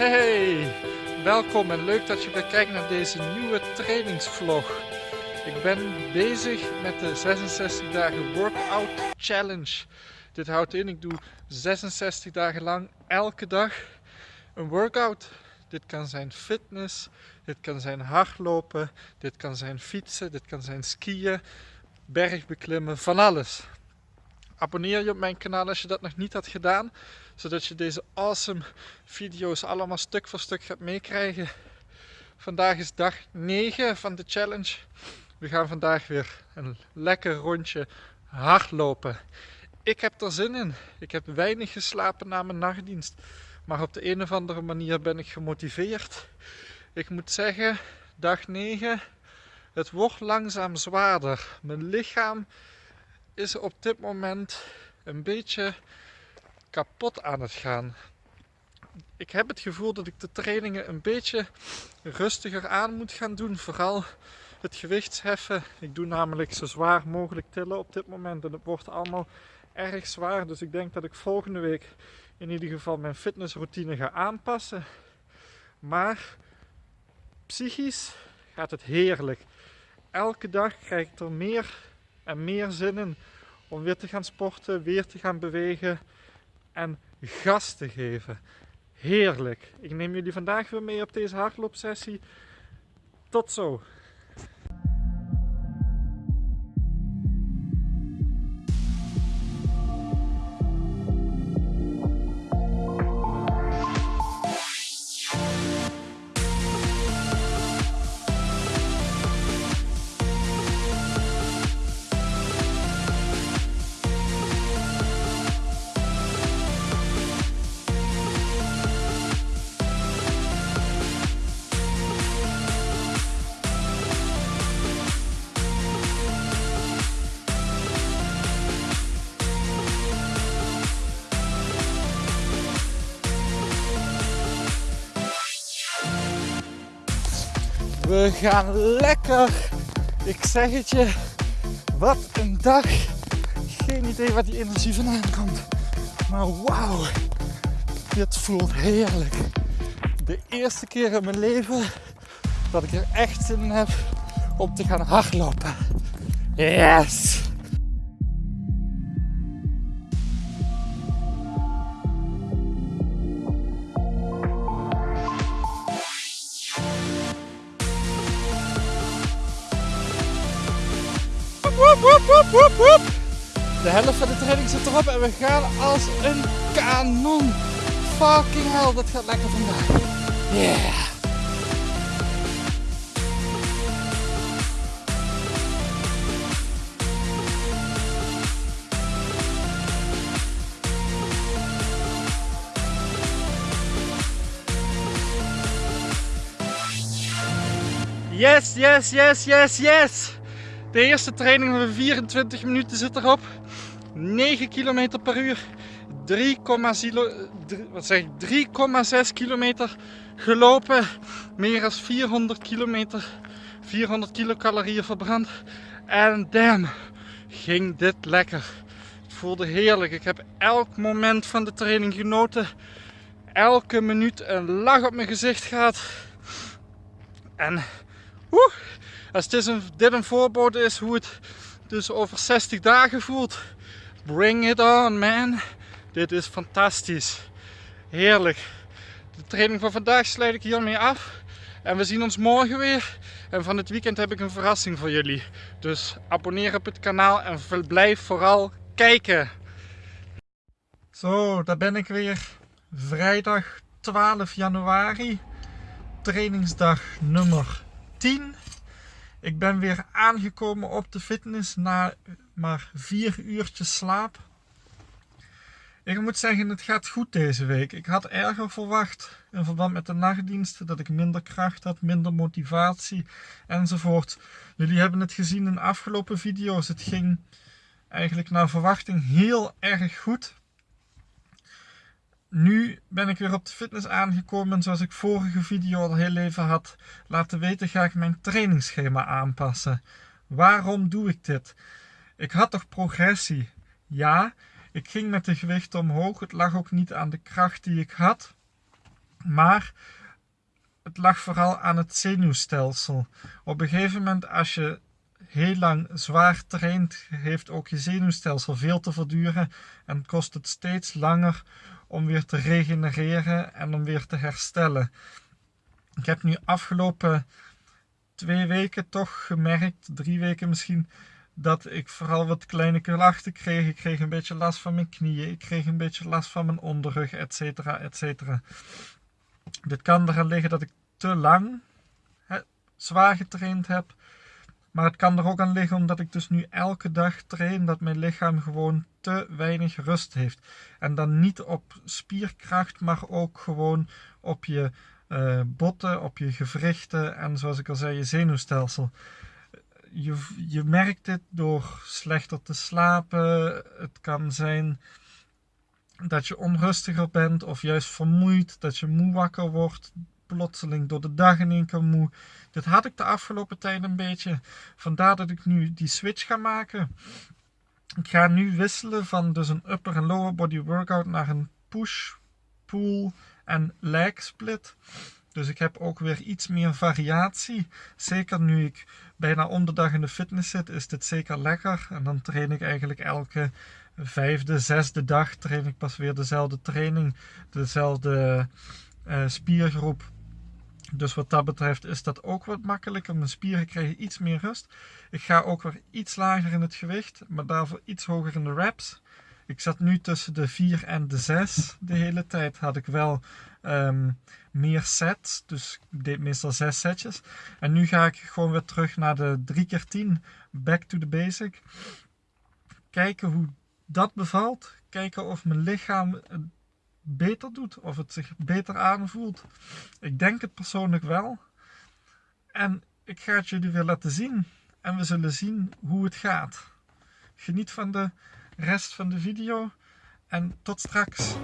Hey, welkom en leuk dat je weer kijkt naar deze nieuwe trainingsvlog. Ik ben bezig met de 66 dagen workout challenge. Dit houdt in, ik doe 66 dagen lang elke dag een workout. Dit kan zijn fitness, dit kan zijn hardlopen, dit kan zijn fietsen, dit kan zijn skiën, bergbeklimmen, van alles. Abonneer je op mijn kanaal als je dat nog niet had gedaan, zodat je deze awesome video's allemaal stuk voor stuk gaat meekrijgen. Vandaag is dag 9 van de challenge. We gaan vandaag weer een lekker rondje hardlopen. Ik heb er zin in. Ik heb weinig geslapen na mijn nachtdienst. Maar op de een of andere manier ben ik gemotiveerd. Ik moet zeggen, dag 9, het wordt langzaam zwaarder. Mijn lichaam is op dit moment een beetje kapot aan het gaan. Ik heb het gevoel dat ik de trainingen een beetje rustiger aan moet gaan doen. Vooral het gewichtsheffen. Ik doe namelijk zo zwaar mogelijk tillen op dit moment en het wordt allemaal erg zwaar. Dus ik denk dat ik volgende week in ieder geval mijn fitnessroutine ga aanpassen. Maar psychisch gaat het heerlijk. Elke dag krijg ik er meer en meer zin in om weer te gaan sporten, weer te gaan bewegen en gas te geven. Heerlijk. Ik neem jullie vandaag weer mee op deze hardloopsessie. Tot zo. We gaan lekker. Ik zeg het je. Wat een dag. Geen idee waar die energie vandaan komt. Maar wauw. Dit voelt heerlijk. De eerste keer in mijn leven dat ik er echt zin in heb om te gaan hardlopen. Yes! Woep, woep. De helft van de training zit erop en we gaan als een kanon. Fucking hell, dat gaat lekker vandaag. Yeah. Yes, yes, yes, yes, yes. De eerste training van 24 minuten zit erop. 9 km per uur. 3,6 kilometer gelopen. Meer dan 400 kilometer. 400 kilocalorieën verbrand. En damn, ging dit lekker. Het voelde heerlijk. Ik heb elk moment van de training genoten. Elke minuut een lach op mijn gezicht gehad. En woe, als dit een, dit een is hoe het dus over 60 dagen voelt, bring it on man. Dit is fantastisch. Heerlijk. De training van vandaag sluit ik hiermee af. En we zien ons morgen weer. En van het weekend heb ik een verrassing voor jullie. Dus abonneer op het kanaal en blijf vooral kijken. Zo, daar ben ik weer. Vrijdag 12 januari. Trainingsdag nummer 10. Ik ben weer aangekomen op de fitness na maar vier uurtjes slaap. Ik moet zeggen, het gaat goed deze week. Ik had erger verwacht in verband met de nachtdiensten dat ik minder kracht had, minder motivatie enzovoort. Jullie hebben het gezien in afgelopen video's. Het ging eigenlijk naar verwachting heel erg goed. Nu ben ik weer op de fitness aangekomen en zoals ik vorige video al heel even had laten weten ga ik mijn trainingsschema aanpassen. Waarom doe ik dit? Ik had toch progressie? Ja, ik ging met de gewicht omhoog. Het lag ook niet aan de kracht die ik had. Maar het lag vooral aan het zenuwstelsel. Op een gegeven moment als je heel lang zwaar traint, heeft ook je zenuwstelsel veel te verduren en kost het steeds langer om weer te regenereren en om weer te herstellen. Ik heb nu afgelopen twee weken toch gemerkt, drie weken misschien, dat ik vooral wat kleine klachten kreeg. Ik kreeg een beetje last van mijn knieën, ik kreeg een beetje last van mijn onderrug, etc. etcetera. Dit kan eraan liggen dat ik te lang zwaar getraind heb. Maar het kan er ook aan liggen omdat ik dus nu elke dag train dat mijn lichaam gewoon te weinig rust heeft. En dan niet op spierkracht, maar ook gewoon op je uh, botten, op je gewrichten en zoals ik al zei, je zenuwstelsel. Je, je merkt dit door slechter te slapen. Het kan zijn dat je onrustiger bent of juist vermoeid, dat je moe wakker wordt, plotseling door de dag in één keer moe. Dit had ik de afgelopen tijd een beetje. Vandaar dat ik nu die switch ga maken. Ik ga nu wisselen van dus een upper en lower body workout naar een push, pull en leg split. Dus ik heb ook weer iets meer variatie. Zeker nu ik bijna om de dag in de fitness zit, is dit zeker lekker. En dan train ik eigenlijk elke vijfde, zesde dag train ik pas weer dezelfde training, dezelfde uh, spiergroep. Dus wat dat betreft is dat ook wat makkelijker. Mijn spieren krijgen iets meer rust. Ik ga ook weer iets lager in het gewicht, maar daarvoor iets hoger in de reps. Ik zat nu tussen de 4 en de 6 de hele tijd. Had ik wel um, meer sets, dus ik deed meestal 6 setjes. En nu ga ik gewoon weer terug naar de 3 keer 10 back to the basic. Kijken hoe dat bevalt. Kijken of mijn lichaam beter doet, of het zich beter aanvoelt. Ik denk het persoonlijk wel. En ik ga het jullie weer laten zien. En we zullen zien hoe het gaat. Geniet van de rest van de video en tot straks.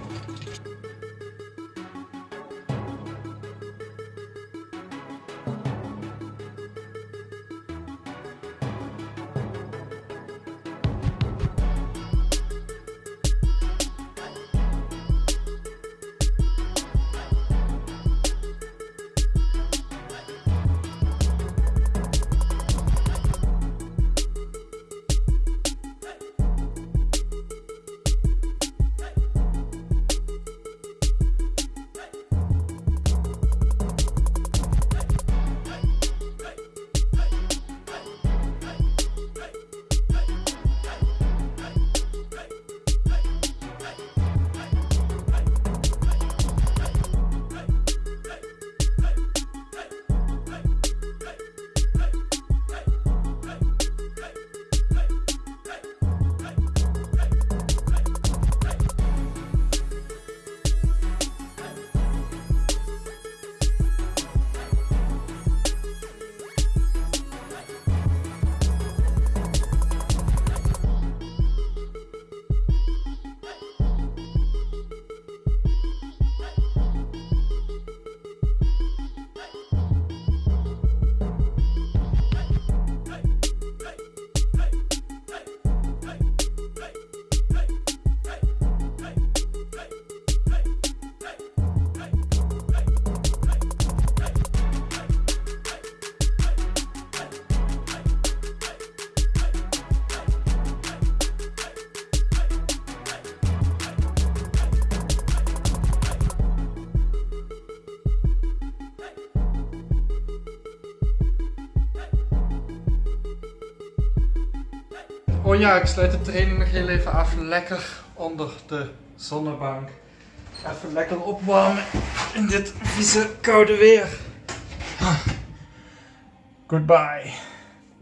Oh ja, ik sluit de training nog heel even af. Lekker onder de zonnebank. Even lekker opwarmen in dit vieze koude weer. Goodbye.